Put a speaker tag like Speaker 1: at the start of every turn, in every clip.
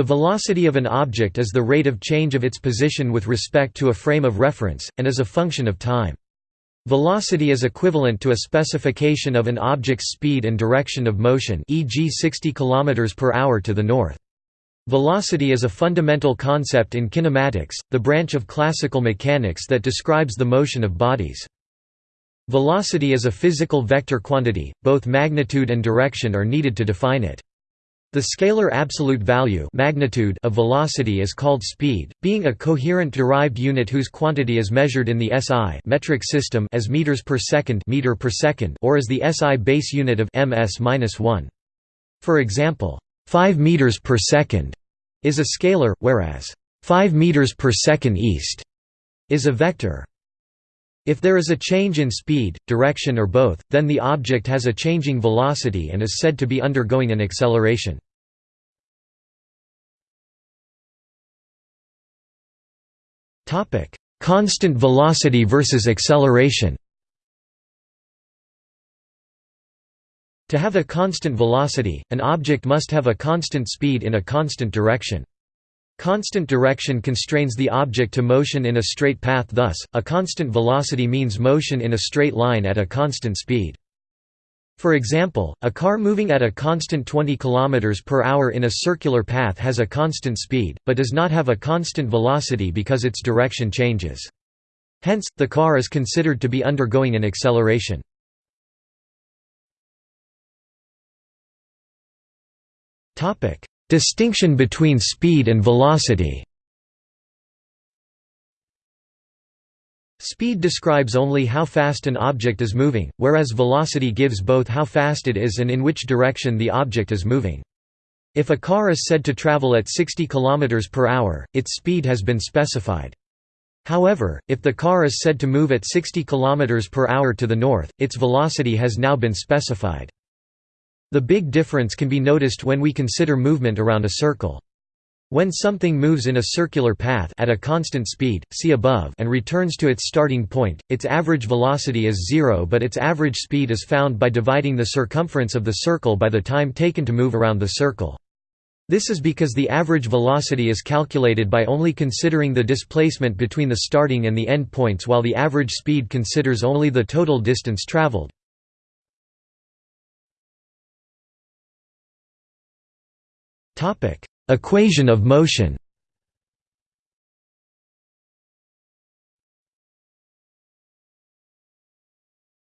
Speaker 1: The velocity of an object is the rate of change of its position with respect to a frame of reference, and is a function of time. Velocity is equivalent to a specification of an object's speed and direction of motion e.g. 60 km per hour to the north. Velocity is a fundamental concept in kinematics, the branch of classical mechanics that describes the motion of bodies. Velocity is a physical vector quantity, both magnitude and direction are needed to define it. The scalar absolute value magnitude of velocity is called speed, being a coherent derived unit whose quantity is measured in the SI metric system as meters per second, meter per second or as the SI base unit of ms-1. For example, 5 meters per second is a scalar, whereas 5 meters per second east is a vector. If there is a change in speed, direction or both, then the object has a changing velocity and is said to be undergoing an acceleration. Constant velocity versus acceleration To have a constant velocity, an object must have a constant speed in a constant direction. Constant direction constrains the object to motion in a straight path thus, a constant velocity means motion in a straight line at a constant speed. For example, a car moving at a constant 20 km per hour in a circular path has a constant speed, but does not have a constant velocity because its direction changes. Hence, the car is considered to be undergoing an acceleration. Distinction between speed and velocity Speed describes only how fast an object is moving, whereas velocity gives both how fast it is and in which direction the object is moving. If a car is said to travel at 60 km per hour, its speed has been specified. However, if the car is said to move at 60 km per hour to the north, its velocity has now been specified. The big difference can be noticed when we consider movement around a circle. When something moves in a circular path at a constant speed, see above and returns to its starting point, its average velocity is zero but its average speed is found by dividing the circumference of the circle by the time taken to move around the circle. This is because the average velocity is calculated by only considering the displacement between the starting and the end points while the average speed considers only the total distance traveled. Equation of motion.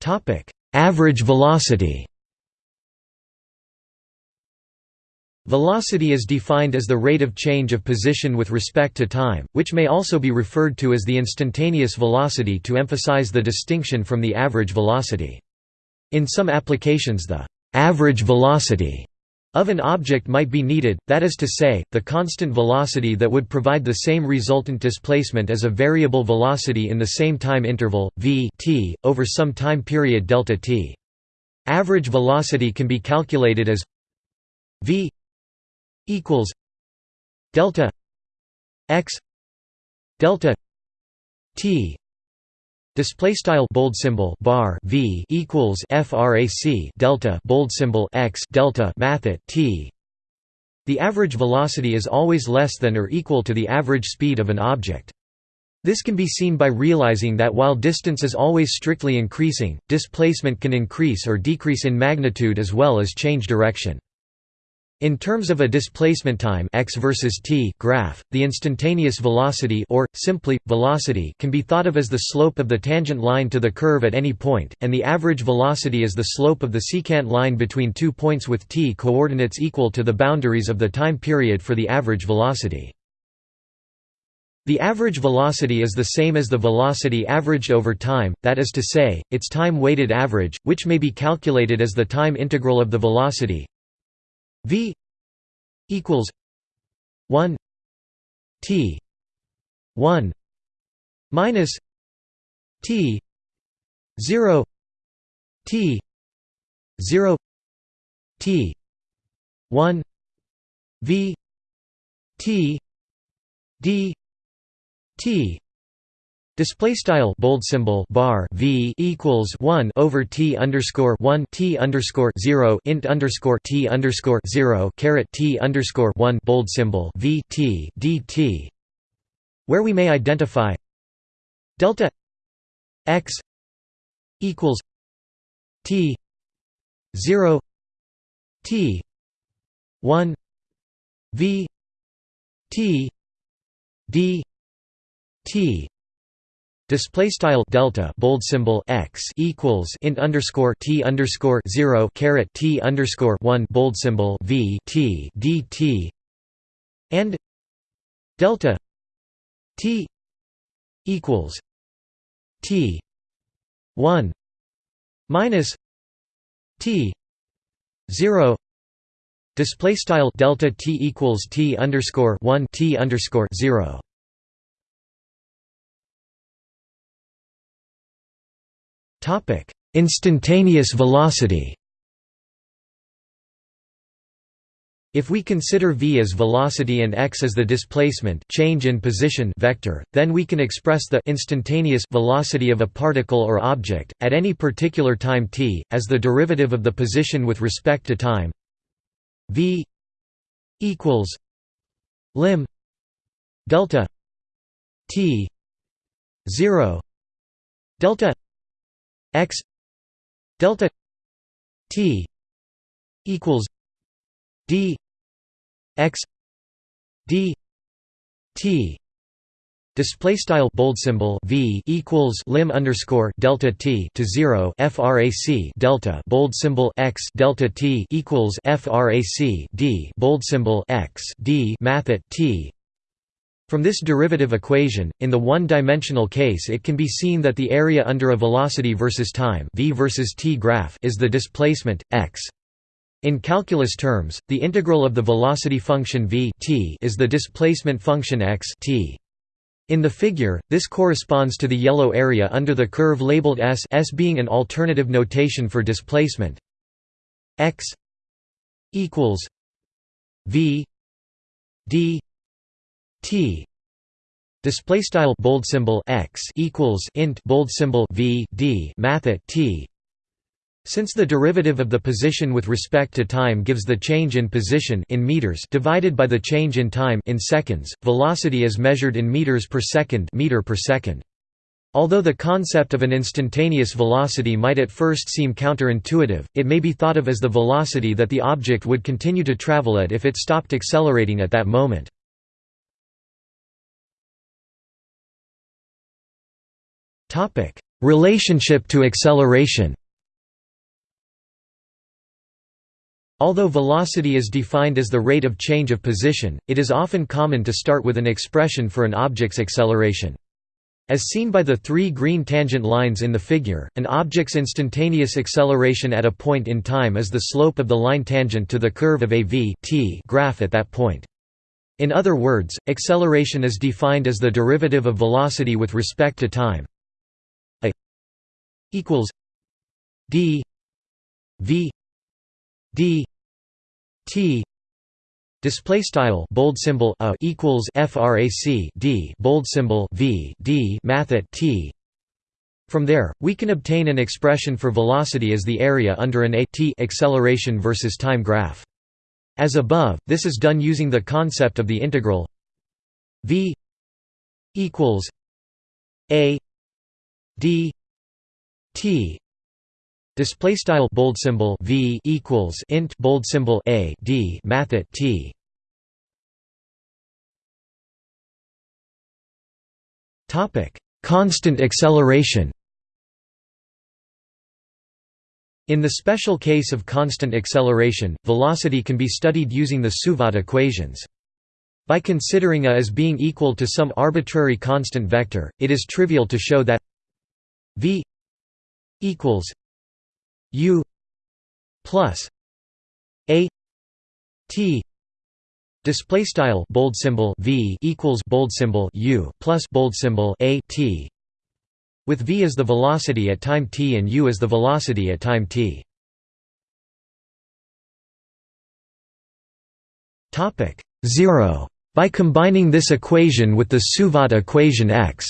Speaker 1: Topic: Average velocity. Velocity is defined as the rate of change of position with respect to time, which may also be referred to as the instantaneous velocity to emphasize the distinction from the average velocity. In some applications the average velocity of an object might be needed, that is to say, the constant velocity that would provide the same resultant displacement as a variable velocity in the same time interval, v t, over some time period delta t. Average velocity can be calculated as v equals delta x delta t Display style bold symbol bar v equals frac delta bold symbol x delta mathit t. The average velocity is always less than or equal to the average speed of an object. This can be seen by realizing that while distance is always strictly increasing, displacement can increase or decrease in magnitude as well as change direction. In terms of a displacement time x versus t graph, the instantaneous velocity or, simply, velocity can be thought of as the slope of the tangent line to the curve at any point, and the average velocity is the slope of the secant line between two points with t coordinates equal to the boundaries of the time period for the average velocity. The average velocity is the same as the velocity averaged over time, that is to say, its time-weighted average, which may be calculated as the time integral of the velocity V equals one T one minus T zero T zero T one V T D T Display style bold symbol bar v equals one over t underscore one t underscore zero int underscore t underscore zero caret t underscore one bold symbol v t dt, where we may identify delta x equals t zero t one v t d t Display style delta bold symbol x equals int underscore t underscore zero caret t underscore one bold symbol v t dt and delta t equals t one minus t zero display style delta t equals t underscore one t underscore zero Instantaneous velocity. If we consider v as velocity and x as the displacement change in position vector, then we can express the instantaneous velocity of a particle or object, at any particular time t, as the derivative of the position with respect to time v equals lim delta t 0 delta x delta t equals d x d t. Display style bold symbol v equals lim underscore delta t to zero frac delta. Bold symbol x delta t equals frac d. Bold symbol x d. Mathit t from this derivative equation, in the one-dimensional case it can be seen that the area under a velocity versus time v versus t graph is the displacement, x. In calculus terms, the integral of the velocity function v t is the displacement function x t. In the figure, this corresponds to the yellow area under the curve labeled S S being an alternative notation for displacement x equals v d t. Display style bold symbol x equals int bold symbol v d mathit t. Since the derivative of the position with respect to time gives the change in position in meters divided by the change in time in seconds velocity is measured in meters per second meter per second. Although the concept of an instantaneous velocity might at first seem counterintuitive, it may be thought of as the velocity that the object would continue to travel at if it stopped accelerating at that moment. Topic: Relationship to acceleration. Although velocity is defined as the rate of change of position, it is often common to start with an expression for an object's acceleration. As seen by the three green tangent lines in the figure, an object's instantaneous acceleration at a point in time is the slope of the line tangent to the curve of a v t graph at that point. In other words, acceleration is defined as the derivative of velocity with respect to time equals D V D T display style bold symbol a equals frac d bold symbol v d mathit t. From there we can obtain an expression for velocity as the area under an a t acceleration versus time graph. As above this is done using the concept of the integral v equals a d T. Display style bold symbol V equals int bold symbol a D mathit T. Topic constant acceleration. In the special case of constant acceleration, velocity can be studied using the Suvat equations. By considering a as being equal to some arbitrary constant vector, it is trivial to show that v equals U plus A T display style bold symbol V equals bold symbol U plus bold symbol A T with v as the velocity at time t and u as the velocity at time t. Topic 0 by combining this equation with the Suvat equation x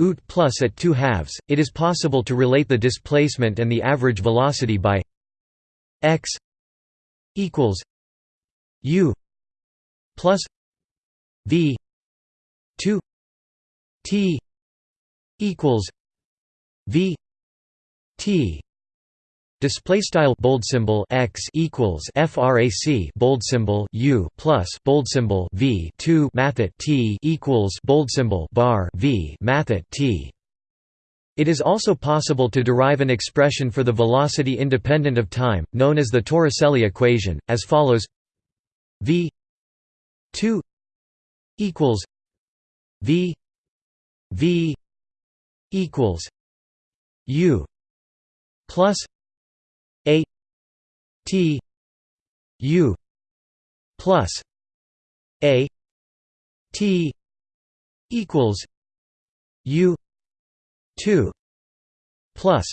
Speaker 1: ut plus at 2 halves, it is possible to relate the displacement and the average velocity by x equals u plus v 2 t equals v t Display style bold symbol x equals frac bold symbol u plus bold symbol v two mathit t equals bold symbol bar v mathit t. It is also possible to derive an expression for the velocity independent of time, known as the Torricelli equation, as follows: v two equals v v equals u plus a T U plus A T equals U two plus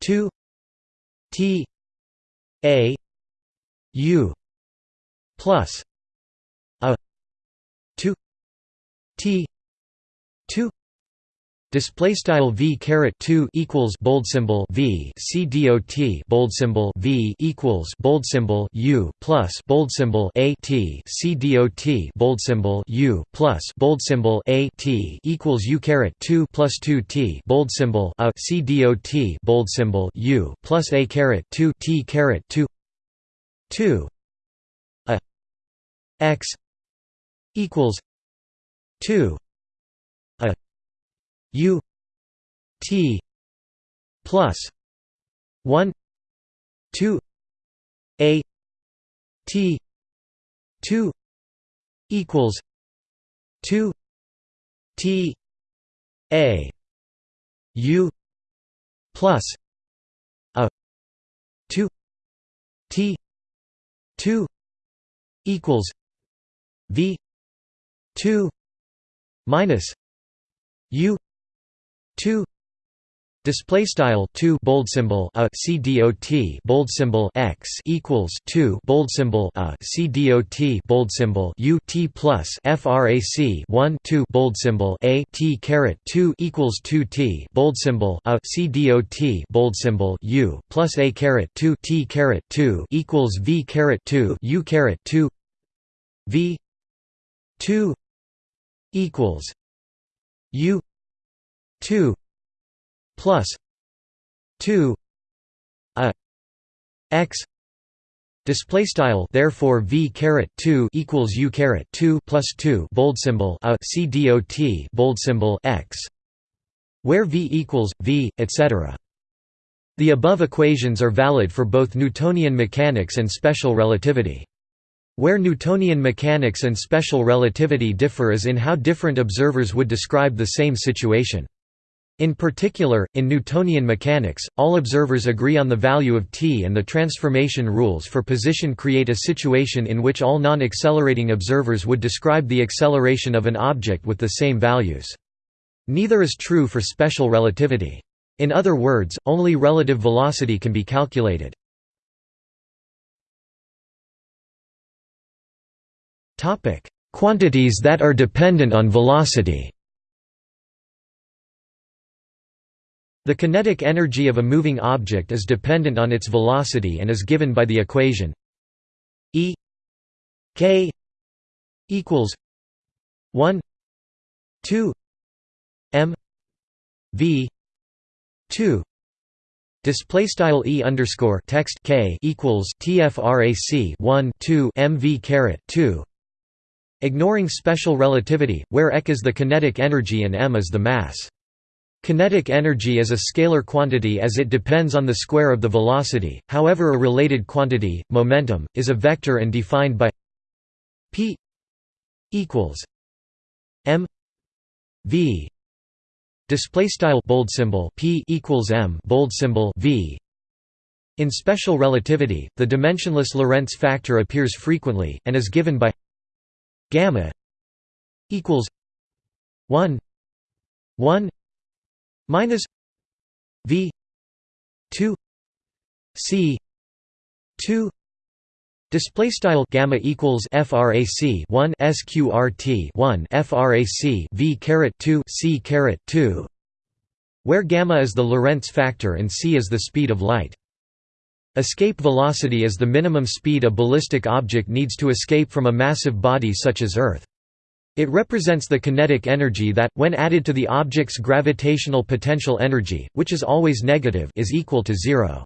Speaker 1: two T A U plus a two T two Display style v caret two equals bold symbol v. C dot bold symbol v equals bold symbol u plus bold symbol a t. C dot bold symbol u plus bold symbol a t equals u caret two plus two t bold symbol a. C dot bold symbol u plus a caret two t caret two. Two. A. X. Equals. Two U T plus one two A T two equals two T A U plus a two T two equals V two minus U 2 display style 2 bold symbol a c dot bold symbol x equals 2 bold symbol a c dot bold symbol u t plus frac 1 2 bold symbol a t caret 2 equals 2 t bold symbol a c dot bold symbol u plus a caret 2 t caret 2 equals v caret 2 u caret 2 v 2 equals u 2 plus 2 a x display style therefore v caret 2 equals u caret 2 plus 2 bold symbol a c dot bold symbol x where v equals v etc the above equations are valid for both newtonian mechanics and special relativity where Newtonian mechanics and special relativity differ is in how different observers would describe the same situation. In particular, in Newtonian mechanics, all observers agree on the value of t and the transformation rules for position create a situation in which all non-accelerating observers would describe the acceleration of an object with the same values. Neither is true for special relativity. In other words, only relative velocity can be calculated. Quantities that are dependent on velocity The kinetic energy of a moving object is dependent on its velocity and is given by the equation E k equals 1 2 m v 2 Display style e underscore text k equals tfrac 1 2 mv caret 2. Ignoring special relativity, where ek is the kinetic energy and m is the mass. Kinetic energy is a scalar quantity as it depends on the square of the velocity, however a related quantity, momentum, is a vector and defined by p equals m v. Display style bold symbol p equals m bold symbol v. In special relativity the dimensionless lorentz factor appears frequently and is given by gamma equals 1 1 minus v 2 c 2 Display style gamma equals frac 1 sqrt 1 frac v caret 2 c caret 2, where gamma is the Lorentz factor and c is the speed of light. Escape velocity is the minimum speed a ballistic object needs to escape from a massive body such as Earth. It represents the kinetic energy that, when added to the object's gravitational potential energy, which is always negative, is equal to zero.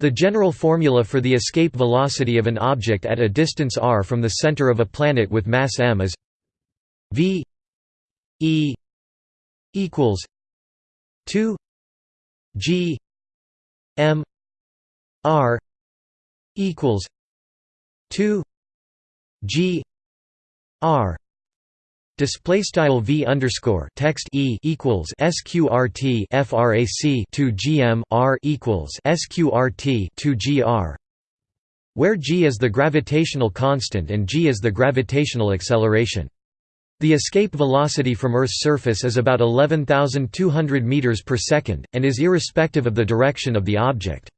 Speaker 1: The general formula for the escape velocity of an object at a distance r from the center of a planet with mass m is v e equals 2 g m r equals 2 g r display style v underscore text e equals sqrt frac 2 gm r equals sqrt 2 gr where g is the gravitational constant and g is the gravitational acceleration. The escape velocity from Earth's surface is about 11,200 meters per second and is irrespective of the direction of the object.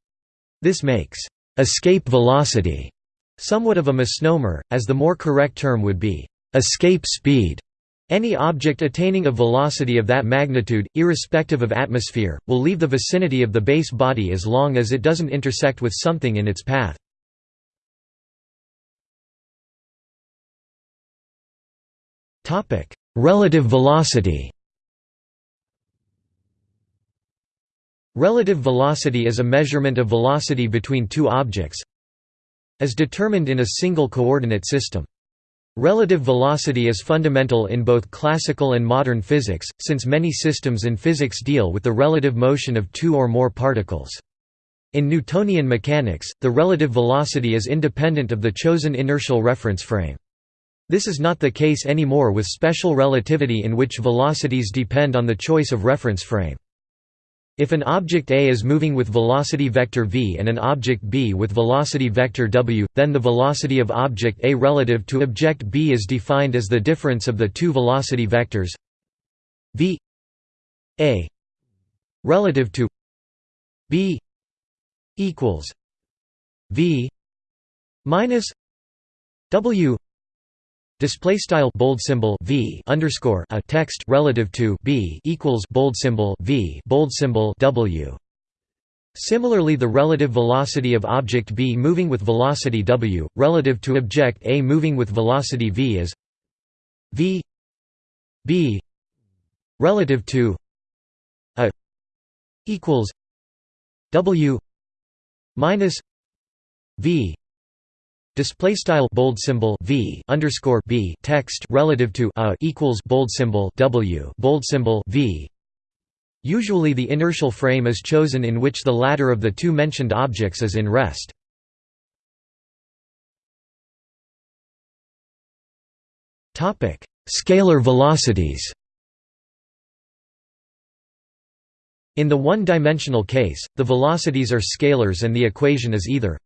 Speaker 1: This makes escape velocity somewhat of a misnomer as the more correct term would be escape speed any object attaining a velocity of that magnitude, irrespective of atmosphere, will leave the vicinity of the base body as long as it doesn't intersect with something in its path. Relative velocity Relative velocity is a measurement of velocity between two objects as determined in a single coordinate system. Relative velocity is fundamental in both classical and modern physics, since many systems in physics deal with the relative motion of two or more particles. In Newtonian mechanics, the relative velocity is independent of the chosen inertial reference frame. This is not the case anymore with special relativity in which velocities depend on the choice of reference frame. If an object A is moving with velocity vector v and an object B with velocity vector w, then the velocity of object A relative to object B is defined as the difference of the two velocity vectors v A relative to B equals v minus w Display style bold symbol v underscore a text relative to b equals bold symbol v bold symbol w. Similarly, the relative velocity of object b moving with velocity w relative to object a moving with velocity v is v b relative to a equals w minus v Display style bold symbol v underscore b text relative to a equals bold symbol w bold symbol v. Usually, the inertial frame is chosen in which the latter of the two mentioned objects is in rest. Topic: Scalar velocities. In the one-dimensional case, the velocities are scalars and the equation is either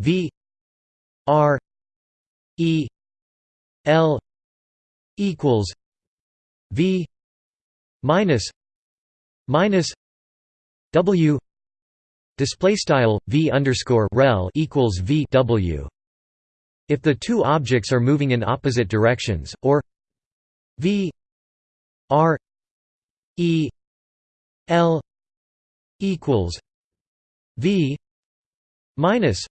Speaker 1: v R E L equals V minus minus W display style V underscore rel equals V W. If the two objects are moving in opposite directions or V R E L equals V minus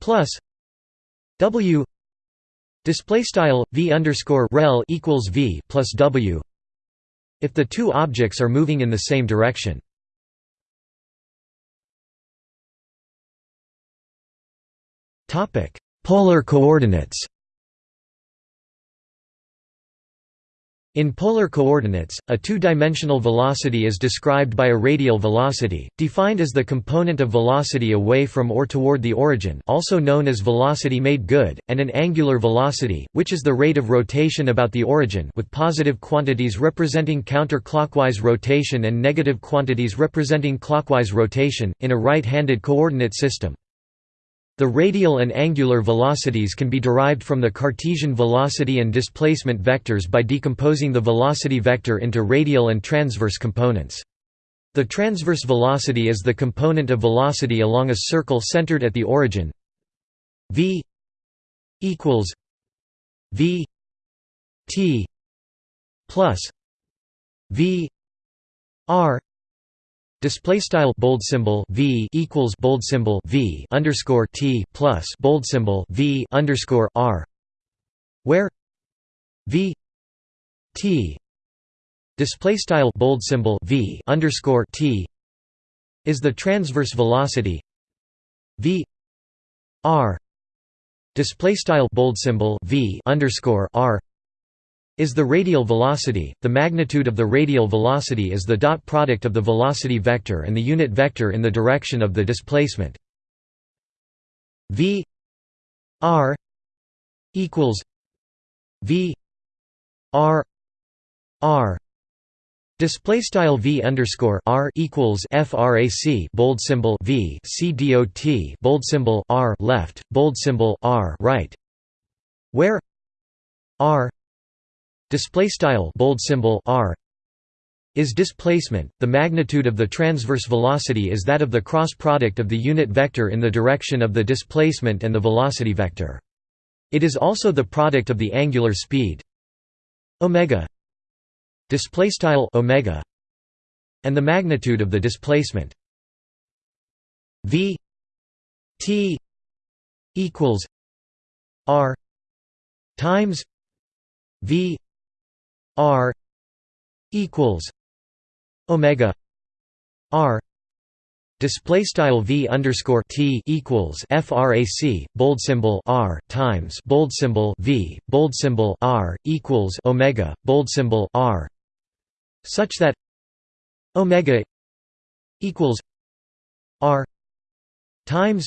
Speaker 1: plus W display style v underscore rel equals v plus W if the two objects are moving in the same direction. Topic: Polar coordinates. In polar coordinates, a two-dimensional velocity is described by a radial velocity, defined as the component of velocity away from or toward the origin also known as velocity made good, and an angular velocity, which is the rate of rotation about the origin with positive quantities representing counterclockwise rotation and negative quantities representing clockwise rotation, in a right-handed coordinate system. The radial and angular velocities can be derived from the Cartesian velocity and displacement vectors by decomposing the velocity vector into radial and transverse components. The transverse velocity is the component of velocity along a circle centered at the origin v equals v t plus v r Display style bold symbol v equals bold symbol v underscore t plus bold symbol v underscore r, where v t display style bold symbol v underscore t is the transverse velocity v r display style bold symbol v underscore r is the radial velocity. The magnitude of the radial velocity is the dot product of the velocity vector and the unit vector in the direction of the displacement. v r equals v r r Display style v underscore r equals frac bold symbol v c dot bold symbol r left bold symbol r right, where r display style bold symbol r is displacement. The magnitude of the transverse velocity is that of the cross product of the unit vector in the direction of the displacement and the velocity vector. It is also the product of the angular speed omega display style omega and the magnitude of the displacement. V t equals r times v R equals Omega R display style v underscore t equals frac bold symbol r times bold symbol v bold symbol r equals omega bold symbol r such that omega equals r times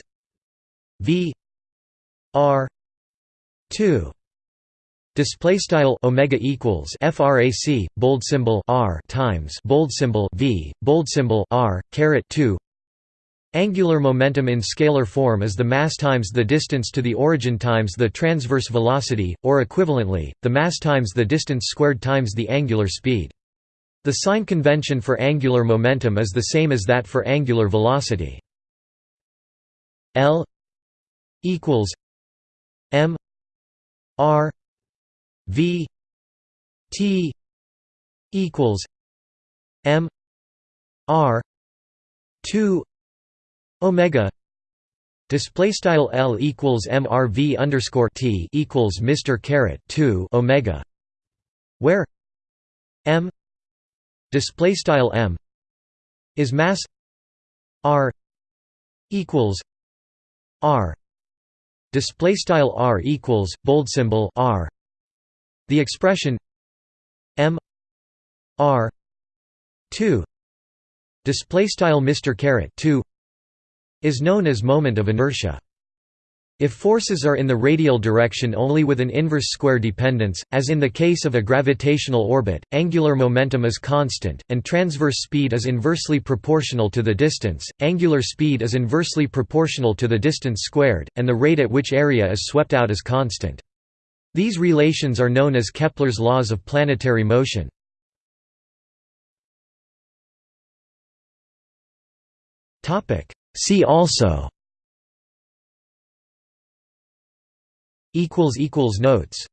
Speaker 1: v r 2 Display style omega equals frac bold symbol r times bold symbol v bold symbol r caret 2. Angular momentum in scalar form is the mass times the distance to the origin times the transverse velocity, or equivalently, the mass times the distance squared times the angular speed. The sign convention for angular momentum is the same as that for angular velocity. L equals m r V T equals M R two Omega Display style L equals MRV underscore T equals Mr caret two Omega where M display style M is mass R equals R display style R equals bold symbol R the expression m r 2 display style Mr caret 2 is known as moment of inertia. If forces are in the radial direction only with an inverse square dependence, as in the case of a gravitational orbit, angular momentum is constant, and transverse speed is inversely proportional to the distance, angular speed is inversely proportional to the distance squared, and the rate at which area is swept out is constant. These relations are known as Kepler's laws of planetary motion. See also. Notes